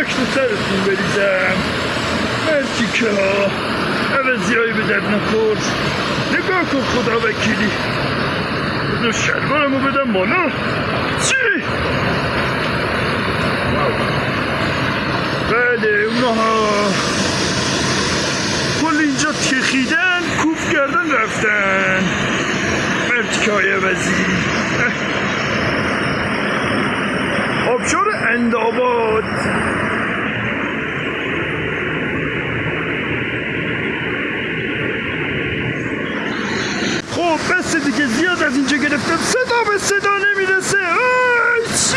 خاک تو سرتون بریزم. مرتی که. ها عوضی هایی به درد نخور نگاه کن خدا وکیلی. بذار شلوارمو بدم بالا. چی؟ بله اونها. کل اینجا تخیدن کوف کردن رفتن. مرتیکه های عوضی آبشار انداباد خب بس دیگه زیاد از اینجا گرفتم. صدا به صدا نمی‌رسه. آی چی؟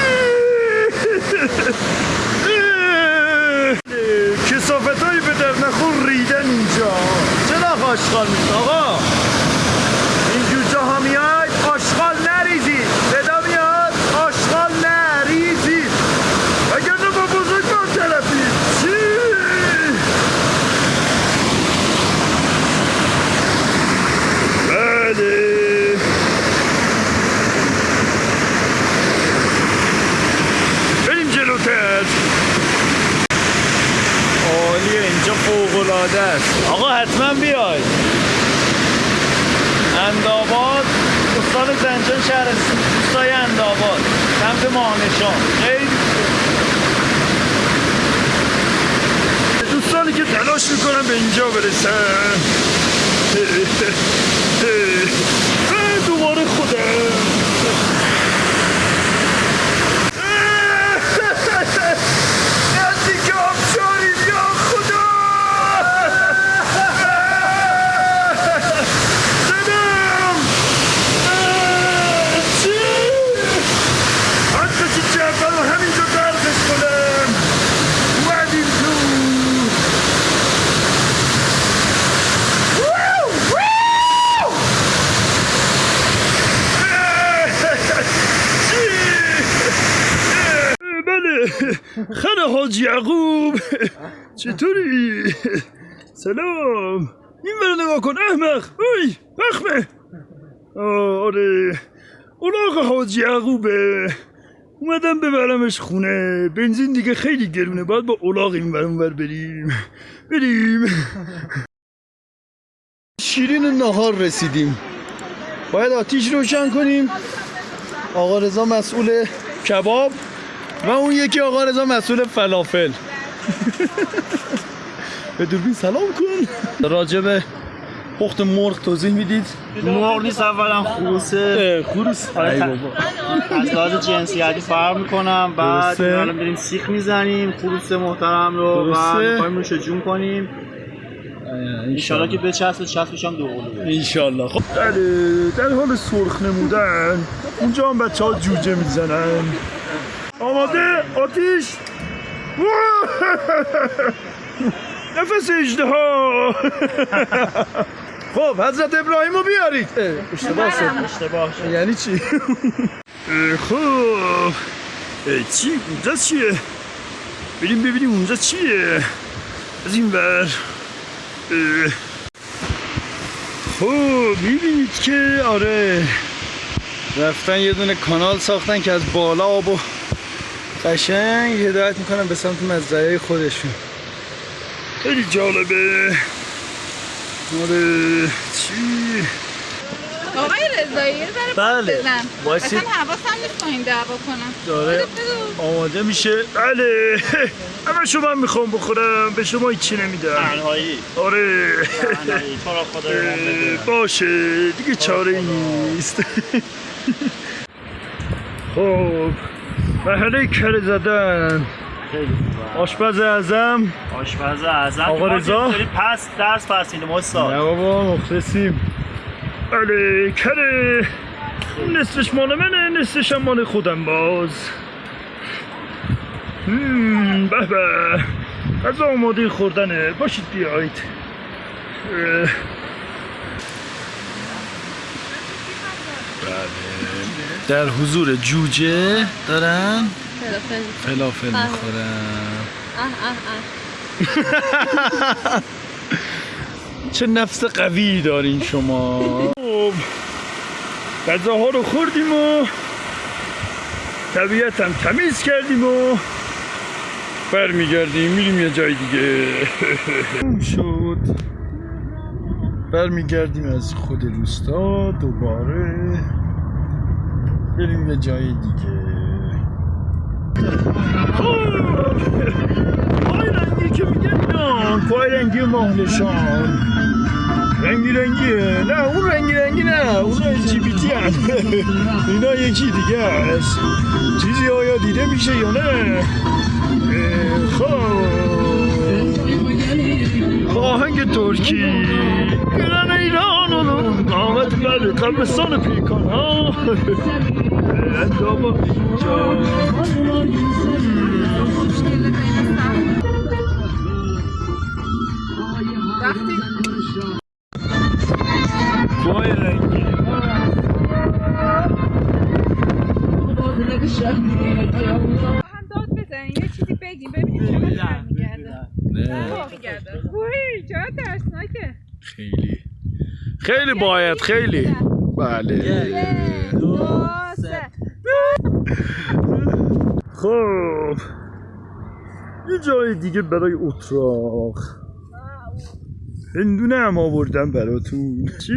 کسافت هایی به در نخور ریدن اینجا. چرا آشغال میشه آقا این جوجه ها میاد آشغال نریزید صدا میاد آشغال نریزید اگر نه با بزرگ با طرفی چی بله بریم جلوتر عالیه اینجا فوق العاده است. آقا حتما بیای انداباد استان زنجان شهر دوستای انداباد سمت ماهنشان. خیلی دوستانی که تلاش می‌کنن به اینجا برسن اه، دوباره خودم نزدیک آبشاریم یا خدا زدم چی؟ حتی که جبل همینجا درخش کنم اومدیم تو بله خانه حاج یعقوب. چطوری؟ سلام. این برو نگاه کن. احمق. اوی بخمه آه، آره اولاغ حاج یعقوبه. اومدم ببرمش خونه. بنزین دیگه خیلی گرونه. باید با اولاغ این بر بریم. بریم. شیرین نهار رسیدیم. باید آتیش روشن کنیم. آقا رضا مسئول کباب. و اون یکی آقا رضا مسئول فلافل. به دوربین سلام کن. راجب پخت مرغ توضیح می‌دید؟ مرغ نیست اولا خروسه. خروس. آره، ای ت- بابا. از لحاظ جنسیتی فرق می‌کنم. بعد. الان بریم سیخ می‌زنیم. خروس محترم رو و. می‌خوایم روش جون کنیم. انشالله که بچسبه چسبش هم دو قلوبه. انشالله. خب بله در حال سرخ نمودن اونجا هم بچه ها جوجه می‌زنن. آماده آتیش. نفس اجده ها. خب حضرت ابراهیم رو بیارید. اه، اشتباه شد. اشتباه شد. یعنی چی؟ خب چی؟ اونجا چیه؟ بریم ببینیم اونجا چیه. از این اه. خب می‌بینید که آره. رفتن یه دونه کانال ساختن که از بالا آب و قشنگ هدایت می‌کنن به سمت مزرعه خودشون. خیلی جالبه. آره چی آقای رضایی یه ذره بله. بزن. اصلا حواسم نیست با این دعوا کنم. داره. بگو. آماده میشه؟ بله. همه شما می‌خوام بخورم. به شما هیچی نمیدم. تنهایی. آره. تنهایی. تو را خدا باشه. دیگه چاره ای نیست. خب. خیلی خوبه. آشپز اعظم. آشپز اعظم. آقا رضا؟ پس درس ما نه استاد بابا مخلصیم. بله کره نصفش مال منه نصفش هم مال خودم باز. به به. غذا آماده خوردنه. باشید بیایید اه. بله در حضور جوجه دارن؟ فلافل. می‌خورن. چه نفس قوی دارین شما. خب غذاها رو خوردیم و طبیعت هم تمیز کردیم و برمیگردیم. میریم یه جای دیگه. شد. برمیگردیم از خود روستا دوباره. بریم یه جای دیگه. پای رنگی که میگن اینا. پای رنگی ماهلشان رنگی رنگیه. نه اون رنگی رنگی نه. اون جی بی تی اینا یکی دیگه است. چیزی آیا دیده میشه یا نه؟ خب. آهنگ ترکی گرن ایران اونو قامت بله قبرستان پیکان ها اندام اینجا وقتی خیلی. خیلی باید خیلی. بله. خب. یه جای دیگه برای اتراق. هندونه هم آوردم براتون. چی؟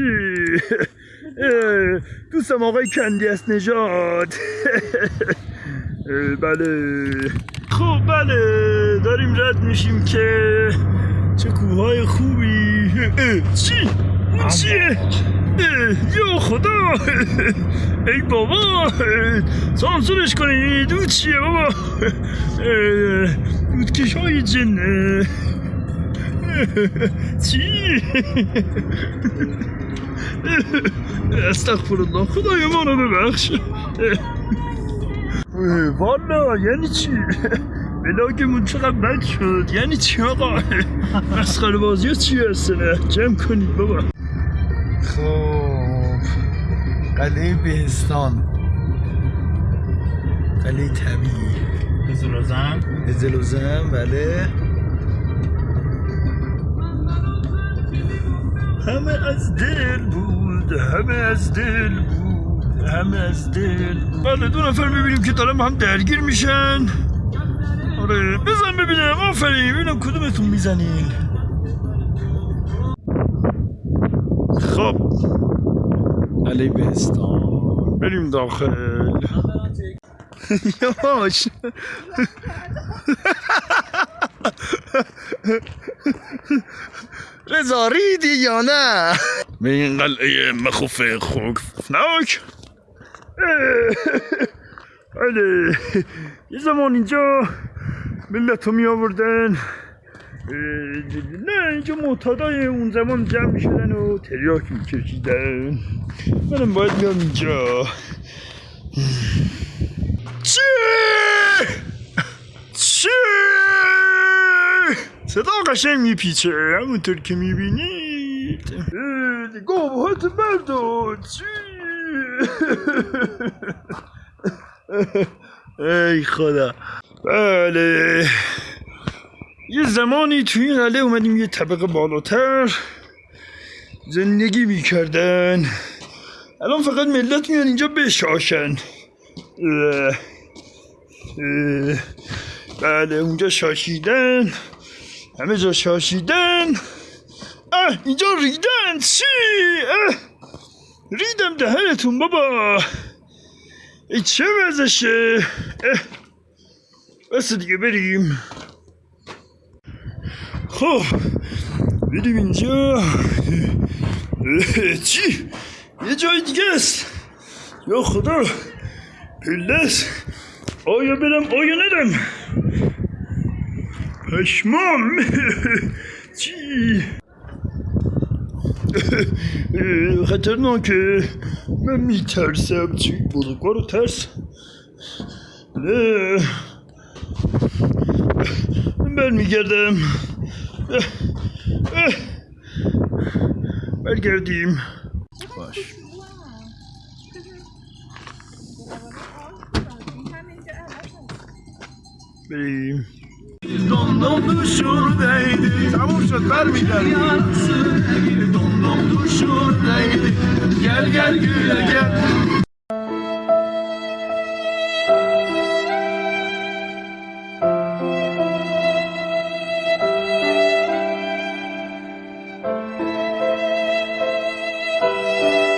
دوستم آقای کندی است نژاد. اه، بله. خب بله. داریم رد میشیم که چه کوههای خوبی. چی؟ چیه؟ یا خدا ای بابا سانسورش کنید اون چیه بابا دودکش های جنه چی؟ استغفر الله خدای ما رو ببخش والا یعنی چی؟ بلاگمون چقدر بد شد. یعنی چی آقا؟ مسخره بازی چی هستنه جمع کنید بابا. خب. قلعه بهستان. قلعه طبیعی. بزرازم زلوزم بله. همه از دل بود. همه از دل بود. همه از دل بله دو نفر می‌بینیم که دارم هم درگیر میشن. آره بزن ببینم آفرین ببینم کدومتون می‌زنین خب علی بهستان بریم داخل یاش رضا ریدی یا نه به این قلعه مخوف خوفناک بله یه زمان اینجا ملت رو می آوردن نه اینجا معتادای اون زمان جمع می شدن و تریاک می کشیدن منم باید میام اینجا چی؟ چی؟ صدا قشنگ میپیچه همونطور که می‌بینید گوهات بردار چی؟ ای خدا. بله. یه زمانی توی این قلعه اومدیم یه طبقه بالاتر. زندگی می‌کردن. الان فقط ملت میان اینجا بشاشن. اه. بله اونجا شاشیدن. همه جا شاشیدن. اه اینجا ریدن. چی. ریدم دهنتون بابا. ای چه وزشه. بس دیگه بریم خب بریم اینجا چی یه جای دیگه است یا خدا پلس آیا برم آیا نرم پشمام چی اه، خطرناکه من میترسم چی بزرگوار ترس نه من برمیگردم اه، اه. برگردیم باش بریم dondum düşürdeydi Çabuk şut vermeyeceğim Yarısı değil dondum düşürdeydi Gel gel güle gel.